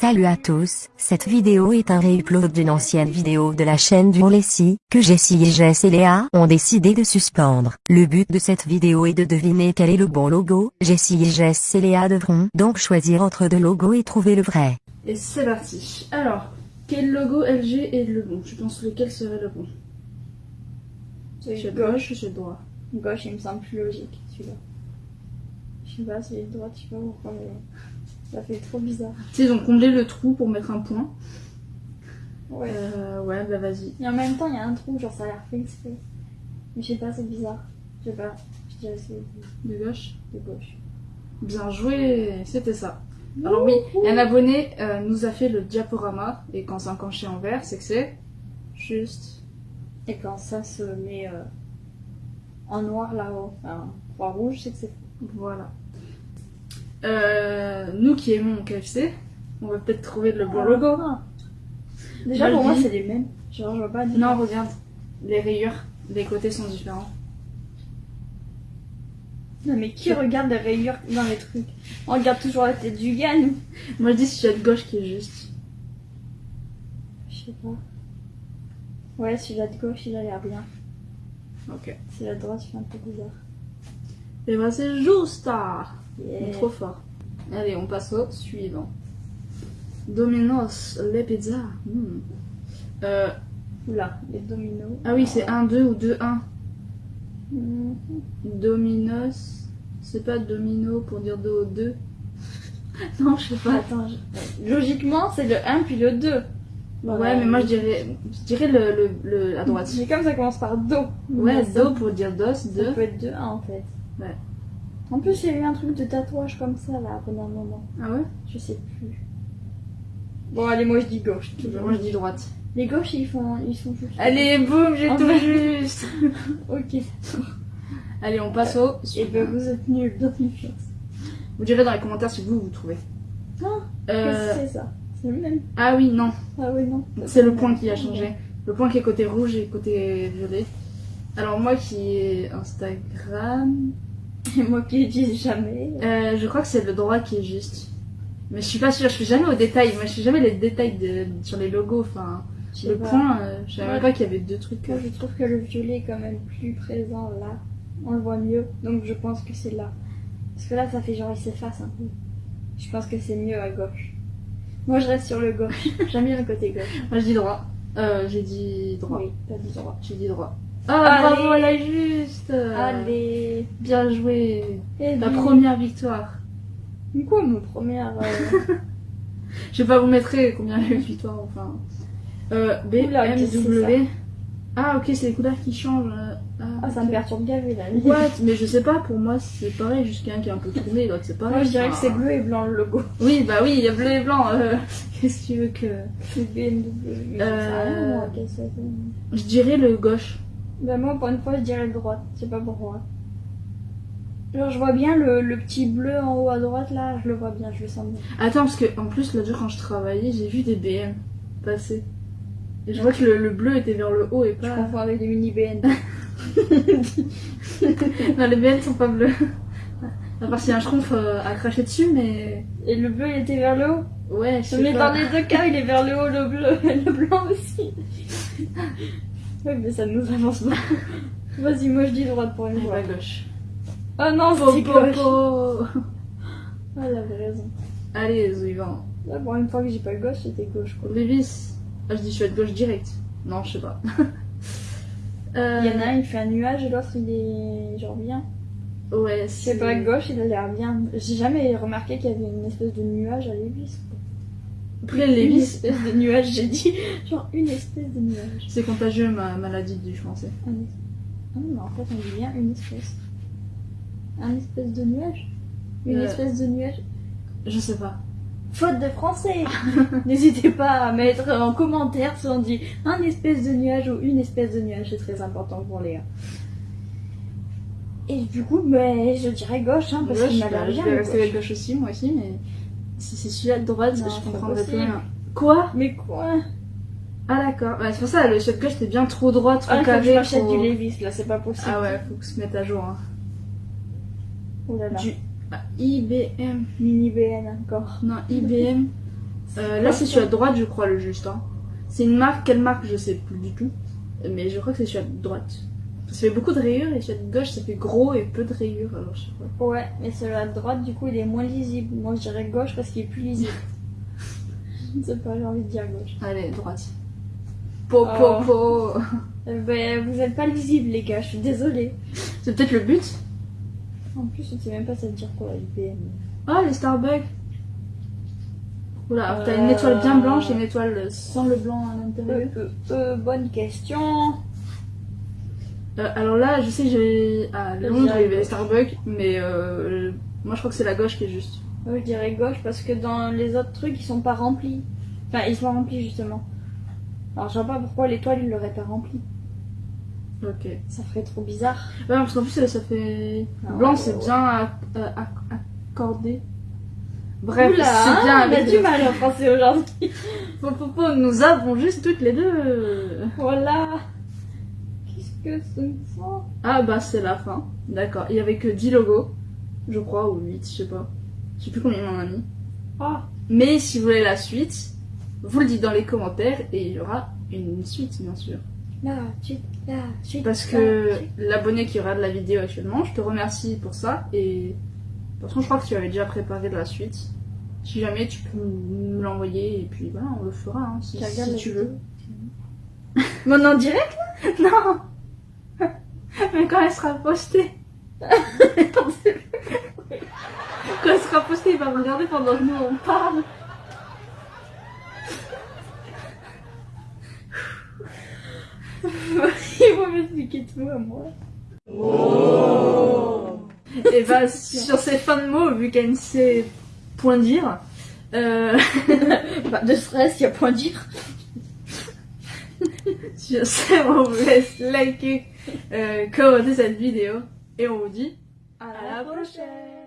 Salut à tous, cette vidéo est un réupload d'une ancienne vidéo de la chaîne du Lessie, que Jessie et Jess et Léa ont décidé de suspendre. Le but de cette vidéo est de deviner quel est le bon logo, Jessie et Jess et Léa devront donc choisir entre deux logos et trouver le vrai. Et c'est parti. Alors, quel logo LG est le bon? Tu penses lequel serait le bon C'est gauche. gauche ou de droit? Gauche, il me semble plus logique, celui-là. Je sais pas, de droite, je sais pas pourquoi, mais ça fait trop bizarre. Tu sais, ils ont comblé le trou pour mettre un point. Ouais. Euh, ouais, bah vas-y. Et en même temps, il y a un trou, genre ça a l'air fait exprès. Mais je sais pas, c'est bizarre. Je sais pas, je dirais c'est De gauche de gauche. Bien joué, c'était ça. Alors oui, un abonné euh, nous a fait le diaporama, et quand c'est encanché en vert, c'est que c'est juste... Et quand ça se met euh, en noir là-haut, enfin, croix rouge, c'est que c'est Voilà. Euh, nous qui aimons KFC, on va peut-être trouver le bon logo. Ah. Déjà, Moi, pour moi, c'est les mêmes. Genre, je vois pas. Non, regarde, les rayures, les côtés sont différents. Non, mais qui regarde les rayures dans les trucs? On regarde toujours la tête du gars, nous. Moi je dis celui de gauche qui est juste. Je sais pas. Ouais, celui-là de gauche, il a l'air bien. Ok. Celui-là de droite, il fait un peu bizarre. Et bah c'est juste ah, Yeah. Trop fort. Allez, on passe au suivant. Domino's, les pizzas. Hmm. Euh, Oula, les dominos. ah oui, c'est 1-2 ou 2-1. Mhm. Dominos, c'est pas domino pour dire 2 au 2. non, je sais pas. Attends, je- logiquement, c'est le 1 puis le 2. Ouais, mais moi je dirais, je dirais le, le, le- à droite. Mais comme ça commence par do. Ouais, ça- do pour dire dos, Ça 2. peut être 2 1 en fait. Ouais. En plus, il y a eu un truc de tatouage comme ça là pendant un moment. Ah ouais? Je sais plus. Bon, allez, moi je dis gauche. toujours. Moi je dis droite. Les gauches, ils font, ils sont juste. Allez, boum, j'ai tout juste. Ok. Allez, on passe au Et suivant. ben vous êtes nuls dans une chose. Vous direz dans les commentaires si vous vous trouvez. Ah, Euh, c'est ça? C'est le même? ah oui, non. Ah oui, non. C'est le point qui a changé. Le point qui est côté rouge et côté violet. Alors moi qui ai Instagram, Et moi qui utilise jamais. euh, je crois que c'est le droit qui est juste. Mais je suis pas sûre, je suis jamais au détail. Moi je suis jamais les détails de, sur les logos. Enfin, le pas. point, euh, je savais Ouais. pas qu'il y avait deux trucs. Moi, je trouve que le violet est quand même plus présent là. On le voit mieux. Donc je pense que c'est là. Parce que là, ça fait genre il s'efface un peu. Je pense que c'est mieux à gauche. Moi, je reste sur le gauche. J'aime bien le côté gauche. Moi je dis droit. Euh, j'ai dit droit. Oui, t'as dit droit. J'ai dit droit. Ah, Allez. bravo, elle a juste. Allez. Bien joué. Et La puis- première victoire. Quoi, mon première euh, Je vais pas vous mettre combien il y a eu de victoires, enfin. Euh, B, Oula, M, qu'est-ce que c'est W. Ah, ok, c'est les couleurs qui changent. euh, Ah, ça ok. me perturbe gavé là. What? Mais je sais pas, pour moi c'est pareil, juste quelqu'un qui est un peu tourné, être c'est pareil. Moi, je dirais que c'est bleu et blanc le logo. Oui, bah oui, il y a bleu et blanc. euh, Qu'est-ce que tu veux que. C'est? BMW. Euh, ça Je dirais le gauche. Ben moi, pour une fois, je dirais le droite. Je sais pas pourquoi. Genre, je vois bien le, le petit bleu en haut à droite, là. Je le vois bien, je le sens bien. Attends, parce que en plus, l'autre jour quand je travaillais, j'ai vu des BM passer. Et je vois que le, le bleu était vers le haut et Je pas. confonds avec des mini BN. non, les BM sont pas bleus. À part si un schtroumpf euh, a craché dessus, mais. Et le bleu, il était vers le haut? Ouais, je sais Mais pas. dans les deux cas, il est vers le haut, le bleu. Et le blanc aussi. Ouais, mais ça nous avance pas. Vas-y, moi, je dis droite pour une fois. pas gauche. Oh non, c'est po, gauche. po. Ah, elle avait raison. Allez, suivant. Là, pour une fois que j'ai pas gauche, c'était gauche, quoi. Lévis. Ah, je dis je suis à gauche direct. Non, je sais pas. Euh, Il y en a un, il fait un nuage et l'autre, il est genre bien. Ouais, sais pas, gauche, il a l'air bien. J'ai jamais remarqué qu'il y avait une espèce de nuage à Lévis. quoi. Après, Une Lévis, espèce de nuage, j'ai dit. Genre une espèce de nuage. c'est contagieux, ma maladie du français. Un Ah non, mais en fait, on dit bien une espèce. Un espèce de nuage? Une Euh. espèce de nuage? Je sais pas. Faute de français N'hésitez pas à mettre en commentaire si on dit un espèce de nuage ou une espèce de nuage, c'est très important pour Léa. Et du coup, ben, je dirais gauche, hein, parce l'air je bien. vais rester avec gauche aussi, moi aussi, mais si c'est celui-là de droite, Non, je comprendrais pas plus rien. Quoi Mais quoi Ah, d'accord. Ouais, c'est pour ça, le chef gauche, c'était bien trop droit, trop Ah, il faut que je carré. m'achète trop- du Levis, là, c'est pas possible. Ah ouais, faut que se mette à jour. Hein. Oh là là. Du ah, IBM. Mini BN encore. Non, IBM, Euh, là, c'est celui à droite, je crois, le juste. hein. C'est une marque, quelle marque, je sais plus du tout. Mais je crois que c'est celui à droite. Ça fait beaucoup de rayures et celui à gauche, ça fait gros et peu de rayures. Alors, je sais pas. Ouais, mais celui à droite, du coup, il est moins lisible. Moi, je dirais gauche parce qu'il est plus lisible. je sais pas, j'ai envie de dire gauche. Allez, droite. Po, po, Oh. po. Euh, ben, vous êtes pas lisible, les gars, je suis désolée. C'est peut-être le but. En plus, je sais même pas ça veut dire quoi, IBM. Ah, les Starbucks. Oula, t'as une Euh. étoile bien blanche et une étoile sans le blanc à Euh, l'intérieur. euh, euh, bonne question. Euh, alors là, je sais que j'ai. À Londres, il y avait. Starbucks, mais euh, moi je crois que c'est la gauche qui est juste. Moi, je dirais gauche parce que dans les autres trucs, ils sont pas remplis. Enfin, ils sont remplis justement. Alors, je vois pas pourquoi l'étoile, il l'aurait pas rempli. Ok. Ouais, Ça ferait trop bizarre. parce qu'en plus, ça, ça fait. Ah, Blanc, ouais, c'est ouais. bien euh, acc- accordé. Bref, c'est bien on a du mal en français aujourd'hui. Nous avons juste toutes les deux. voilà. Qu'est-ce que c'est ça Ah bah c'est la fin. D'accord. Il y avait que 10 logos, je crois, ou 8, je sais pas. Je sais plus combien il m'en a mis. Ah, Mais si vous voulez la suite, vous le dites dans les commentaires et il y aura une suite bien sûr. la suite, la suite. Parce que l'abonné qui regarde la vidéo actuellement, je te remercie pour ça et de toute façon je crois que tu avais déjà préparé de la suite. Si jamais tu peux me l'envoyer et puis voilà on le fera hein, si, Tu regardes si tu vidéo veux. Maintenant en direct là? Non Mais quand elle sera postée Quand elle sera postée il va me regarder pendant que nous on parle. Il va m'expliquer tout à moi. Et bah, sur ces fins de mots, vu qu'elle ne sait point dire, euh, de stress, y a point dire. sur ce, on vous laisse liker, euh, commenter cette vidéo, et on vous dit À la prochaine